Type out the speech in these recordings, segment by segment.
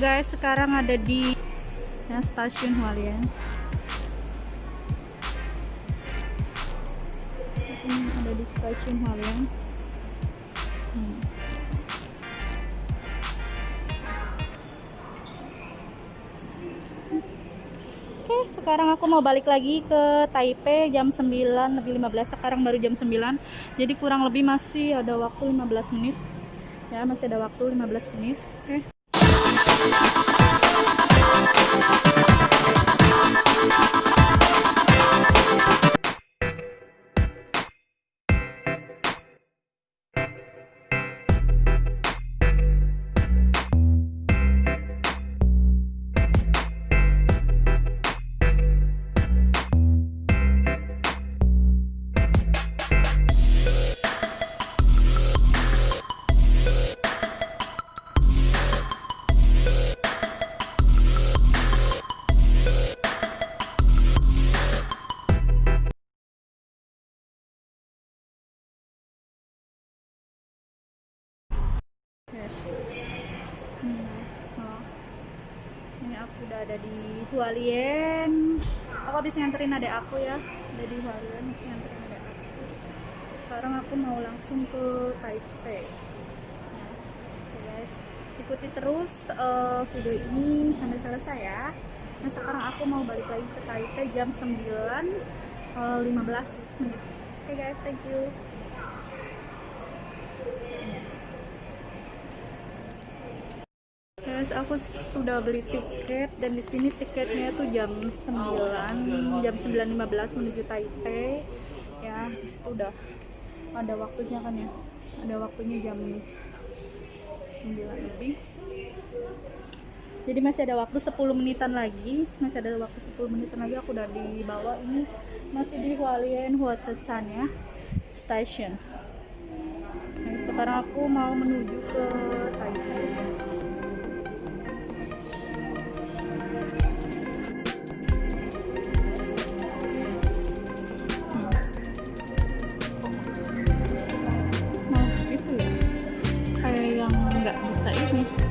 Guys, sekarang ada di ya, stasiun Hualien. Ini ada di stasiun Hualien. Hmm. Oke, sekarang aku mau balik lagi ke Taipei jam 9 lebih 15. Sekarang baru jam 9. Jadi kurang lebih masih ada waktu 15 menit. Ya, masih ada waktu 15 menit. Oke. Yes. Udah ada di Hualien. Aku habis nganterin adek aku ya. Udah di Hualien, habis nganterin adek aku. Sekarang aku mau langsung ke Taipei. Nah, guys, ikuti terus uh, video ini sampai selesai ya. Nah sekarang aku mau balik lagi ke Taipei jam 9 uh, 15 menit. Oke guys, thank you. Guys, aku sudah beli tiket dan di sini tiketnya tuh jam 9, jam 9.15 menuju Taipei. Ya, di situ udah ada waktunya kan ya. Ada waktunya jam 9 lebih. Jadi masih ada waktu 10 menitan lagi. Masih ada waktu 10 menitan lagi aku udah dibawa ini masih di Hualien Huatsatsan ya. Station. Nah, sekarang aku mau menuju ke Taipei. Bisa ini.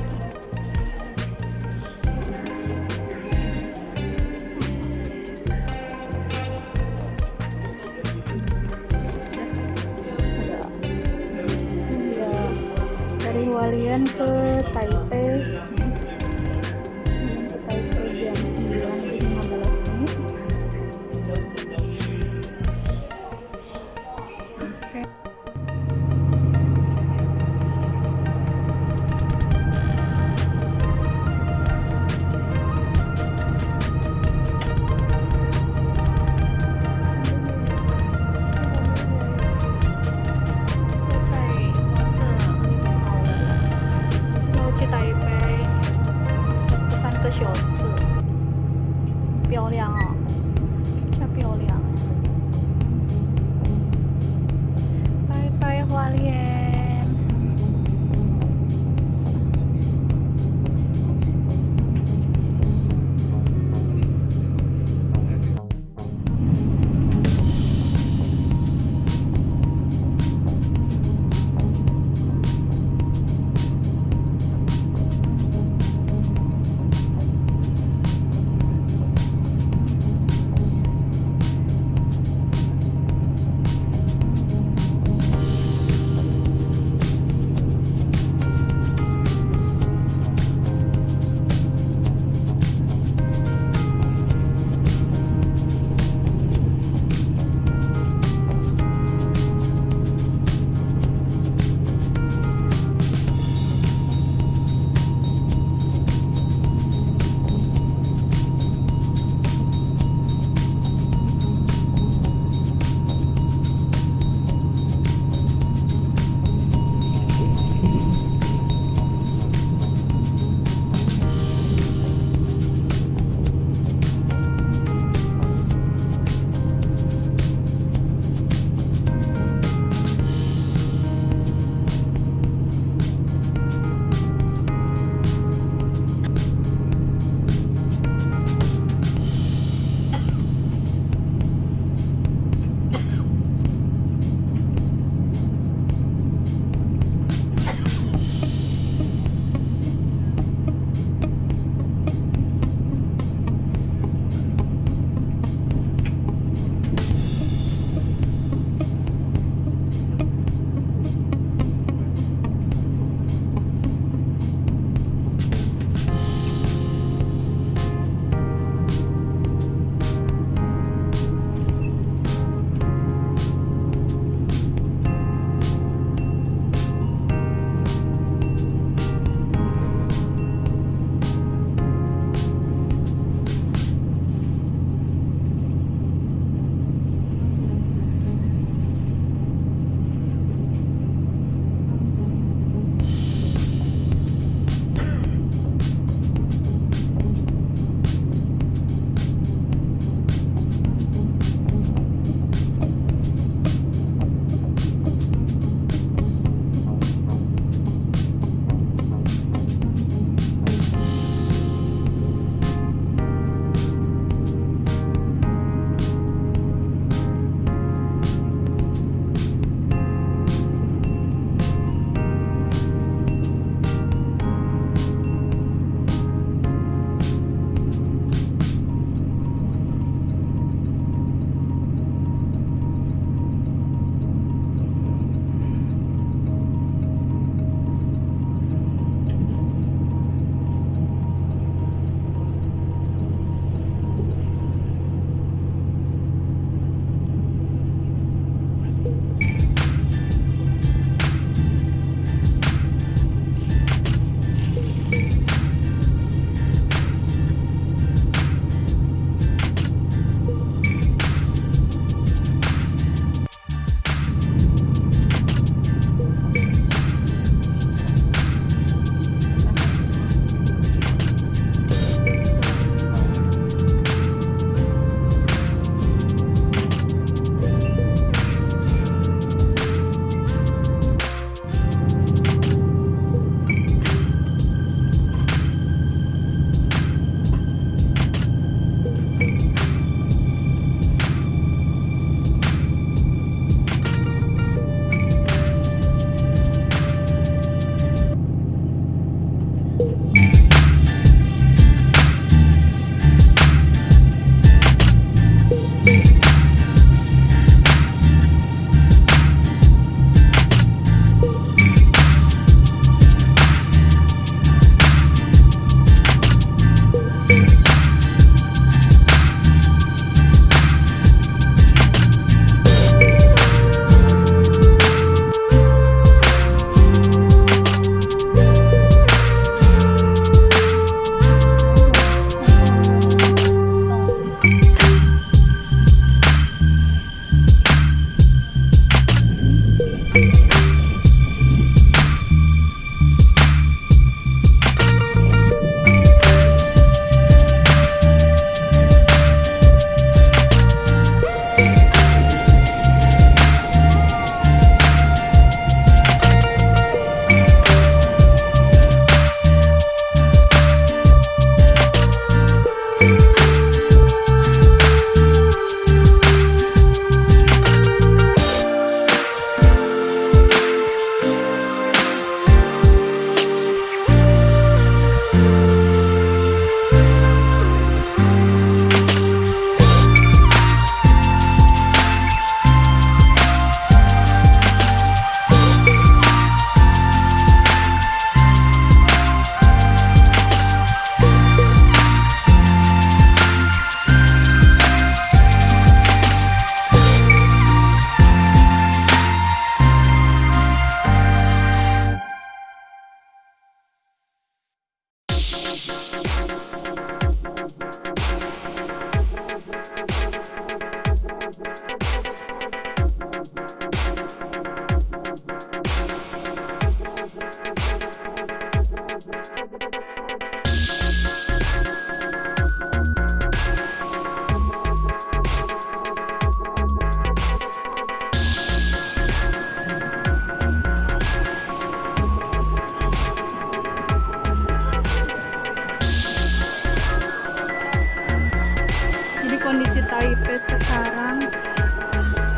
kondisi Taipei sekarang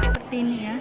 seperti ini ya.